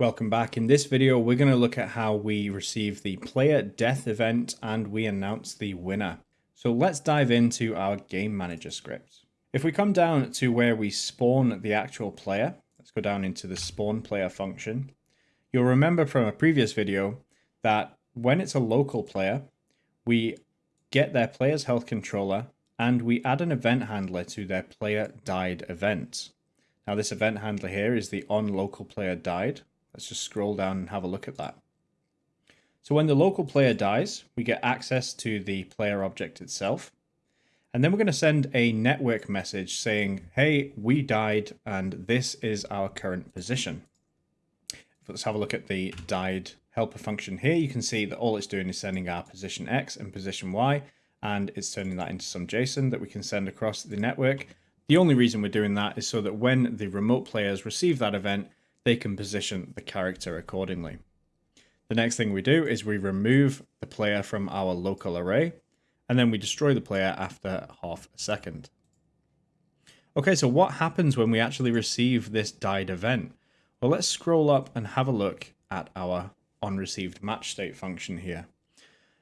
Welcome back. In this video, we're going to look at how we receive the player death event and we announce the winner. So let's dive into our game manager script. If we come down to where we spawn the actual player, let's go down into the spawn player function. You'll remember from a previous video that when it's a local player, we get their player's health controller and we add an event handler to their player died event. Now this event handler here is the on local player died. Let's just scroll down and have a look at that. So when the local player dies, we get access to the player object itself. And then we're going to send a network message saying, hey, we died and this is our current position. Let's have a look at the died helper function here. You can see that all it's doing is sending our position X and position Y, and it's turning that into some JSON that we can send across the network. The only reason we're doing that is so that when the remote players receive that event, they can position the character accordingly. The next thing we do is we remove the player from our local array, and then we destroy the player after half a second. Okay, so what happens when we actually receive this died event? Well, let's scroll up and have a look at our onReceived match state function here.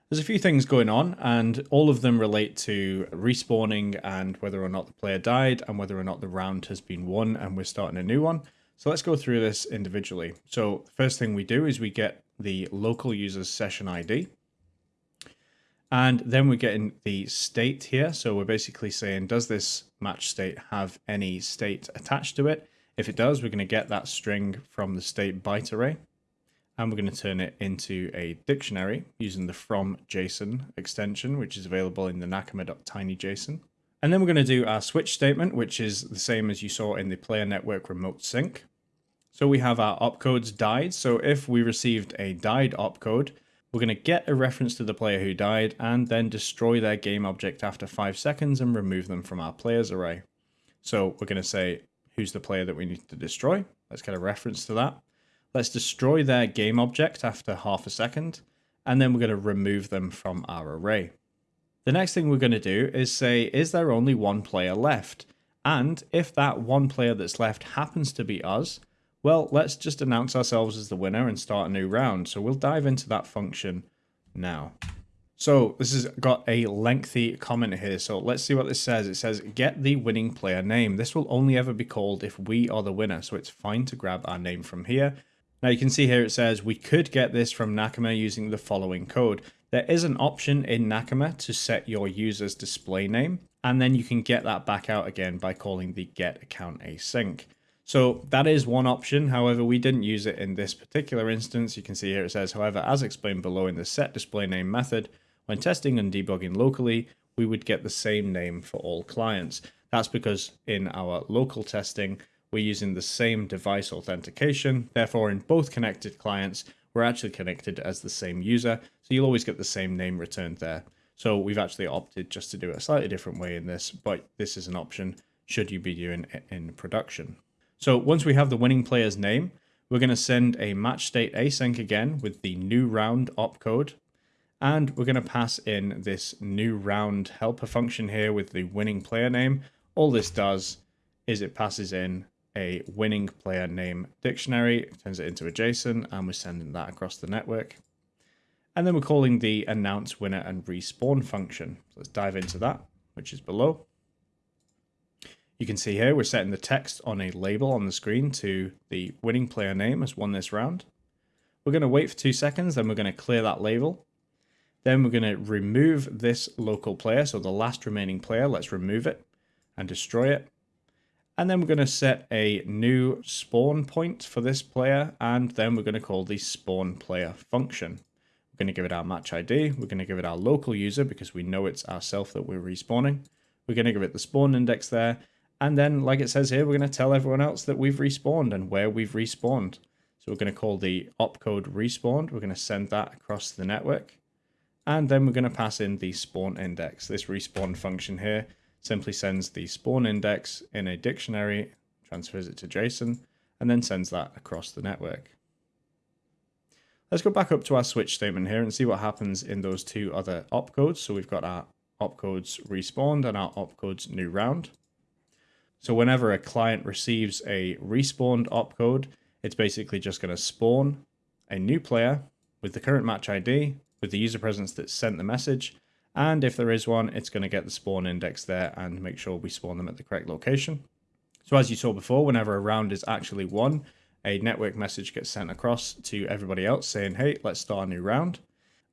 There's a few things going on and all of them relate to respawning and whether or not the player died and whether or not the round has been won and we're starting a new one. So let's go through this individually. So first thing we do is we get the local user's session ID. And then we get in the state here. So we're basically saying, does this match state have any state attached to it? If it does, we're going to get that string from the state byte array. And we're going to turn it into a dictionary using the from JSON extension, which is available in the nakama.tinyjson. And then we're going to do our switch statement, which is the same as you saw in the player network remote sync. So we have our opcodes died. So if we received a died opcode, we're going to get a reference to the player who died and then destroy their game object after five seconds and remove them from our players array. So we're going to say, who's the player that we need to destroy? Let's get a reference to that. Let's destroy their game object after half a second, and then we're going to remove them from our array. The next thing we're going to do is say, is there only one player left? And if that one player that's left happens to be us, well, let's just announce ourselves as the winner and start a new round. So we'll dive into that function now. So this has got a lengthy comment here. So let's see what this says. It says, get the winning player name. This will only ever be called if we are the winner. So it's fine to grab our name from here. Now you can see here it says we could get this from Nakama using the following code. There is an option in Nakama to set your user's display name, and then you can get that back out again by calling the get account async. So that is one option. However, we didn't use it in this particular instance. You can see here it says, however, as explained below in the set display name method, when testing and debugging locally, we would get the same name for all clients. That's because in our local testing, we're using the same device authentication. Therefore, in both connected clients, we're actually connected as the same user. So you'll always get the same name returned there. So we've actually opted just to do it a slightly different way in this, but this is an option should you be doing it in production. So once we have the winning player's name, we're going to send a match state async again with the new round opcode. And we're going to pass in this new round helper function here with the winning player name. All this does is it passes in a winning player name dictionary, turns it into a JSON, and we're sending that across the network. And then we're calling the announce winner and respawn function. So let's dive into that, which is below. You can see here we're setting the text on a label on the screen to the winning player name has won this round. We're going to wait for two seconds, then we're going to clear that label. Then we're going to remove this local player, so the last remaining player, let's remove it and destroy it. And then we're going to set a new spawn point for this player, and then we're going to call the spawn player function. We're going to give it our match ID. We're going to give it our local user because we know it's ourself that we're respawning. We're going to give it the spawn index there. And then, like it says here, we're going to tell everyone else that we've respawned and where we've respawned. So we're going to call the opcode respawned. We're going to send that across the network. And then we're going to pass in the spawn index, this respawn function here simply sends the spawn index in a dictionary, transfers it to JSON, and then sends that across the network. Let's go back up to our switch statement here and see what happens in those two other opcodes. So we've got our opcodes respawned and our opcodes new round. So whenever a client receives a respawned opcode, it's basically just going to spawn a new player with the current match ID, with the user presence that sent the message, and if there is one, it's going to get the spawn index there and make sure we spawn them at the correct location. So as you saw before, whenever a round is actually won, a network message gets sent across to everybody else saying, hey, let's start a new round.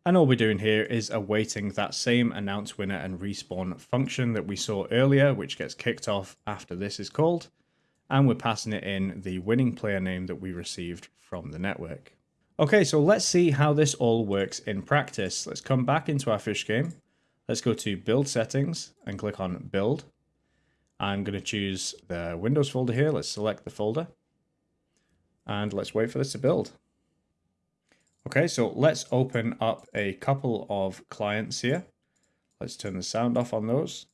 And all we're doing here is awaiting that same announce winner and respawn function that we saw earlier, which gets kicked off after this is called. And we're passing it in the winning player name that we received from the network. Okay, so let's see how this all works in practice. Let's come back into our fish game. Let's go to build settings and click on build. I'm going to choose the Windows folder here. Let's select the folder and let's wait for this to build. Okay, so let's open up a couple of clients here. Let's turn the sound off on those.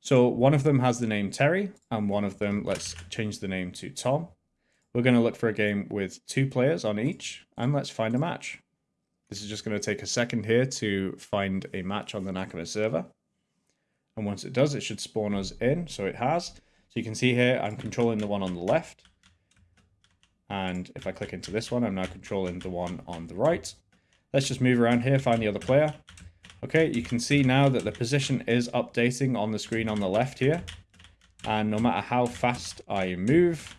So one of them has the name Terry and one of them, let's change the name to Tom. We're going to look for a game with two players on each and let's find a match. This is just going to take a second here to find a match on the Nakama server. And once it does, it should spawn us in. So it has. So you can see here, I'm controlling the one on the left. And if I click into this one, I'm now controlling the one on the right. Let's just move around here, find the other player. Okay, you can see now that the position is updating on the screen on the left here. And no matter how fast I move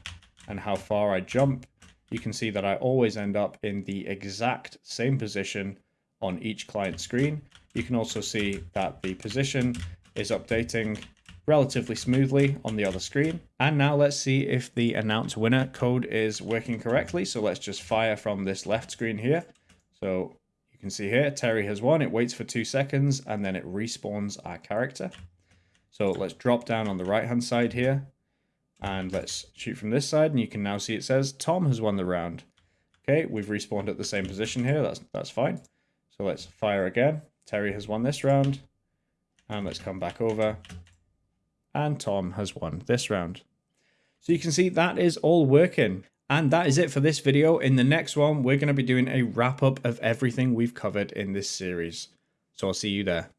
and how far I jump, you can see that I always end up in the exact same position on each client screen. You can also see that the position is updating relatively smoothly on the other screen. And now let's see if the announce winner code is working correctly. So let's just fire from this left screen here. So you can see here, Terry has won. It waits for two seconds and then it respawns our character. So let's drop down on the right hand side here and let's shoot from this side. And you can now see it says Tom has won the round. Okay, we've respawned at the same position here. That's, that's fine. So let's fire again. Terry has won this round. And let's come back over. And Tom has won this round. So you can see that is all working. And that is it for this video. In the next one, we're going to be doing a wrap up of everything we've covered in this series. So I'll see you there.